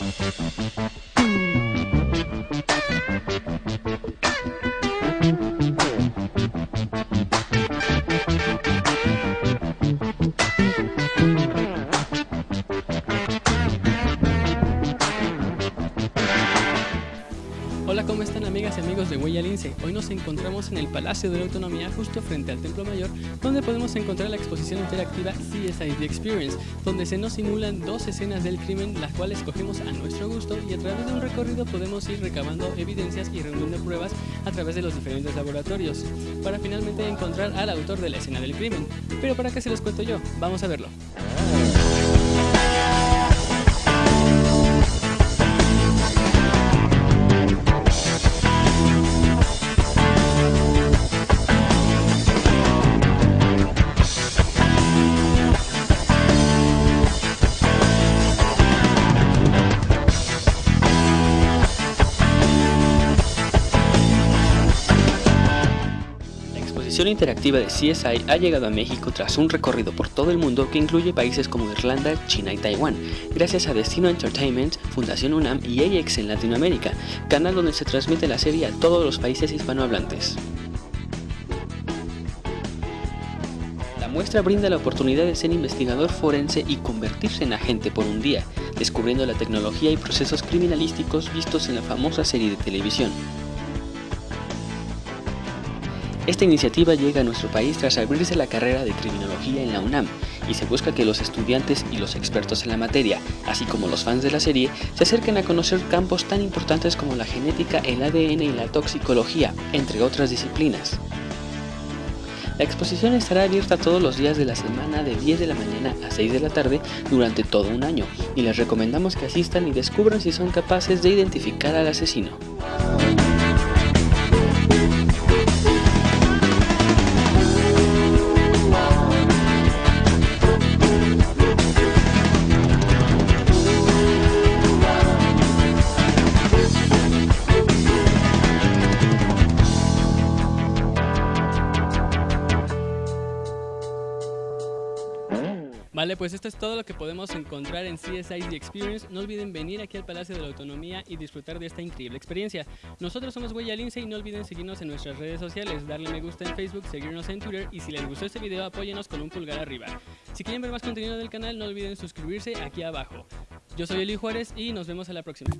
Thank you. Hola, ¿cómo están amigas y amigos de Huella Lince? Hoy nos encontramos en el Palacio de la Autonomía justo frente al Templo Mayor, donde podemos encontrar la exposición interactiva CSI The Experience, donde se nos simulan dos escenas del crimen, las cuales cogemos a nuestro gusto y a través de un recorrido podemos ir recabando evidencias y reuniendo pruebas a través de los diferentes laboratorios, para finalmente encontrar al autor de la escena del crimen. Pero para qué se los cuento yo, vamos a verlo. La exposición interactiva de CSI ha llegado a México tras un recorrido por todo el mundo que incluye países como Irlanda, China y Taiwán, gracias a Destino Entertainment, Fundación UNAM y AX en Latinoamérica, canal donde se transmite la serie a todos los países hispanohablantes. La muestra brinda la oportunidad de ser investigador forense y convertirse en agente por un día, descubriendo la tecnología y procesos criminalísticos vistos en la famosa serie de televisión. Esta iniciativa llega a nuestro país tras abrirse la carrera de criminología en la UNAM y se busca que los estudiantes y los expertos en la materia, así como los fans de la serie, se acerquen a conocer campos tan importantes como la genética, el ADN y la toxicología, entre otras disciplinas. La exposición estará abierta todos los días de la semana de 10 de la mañana a 6 de la tarde durante todo un año y les recomendamos que asistan y descubran si son capaces de identificar al asesino. Vale, pues esto es todo lo que podemos encontrar en CSI The Experience. No olviden venir aquí al Palacio de la Autonomía y disfrutar de esta increíble experiencia. Nosotros somos Huella Lince y no olviden seguirnos en nuestras redes sociales, darle me gusta en Facebook, seguirnos en Twitter y si les gustó este video apóyenos con un pulgar arriba. Si quieren ver más contenido del canal no olviden suscribirse aquí abajo. Yo soy Eli Juárez y nos vemos a la próxima.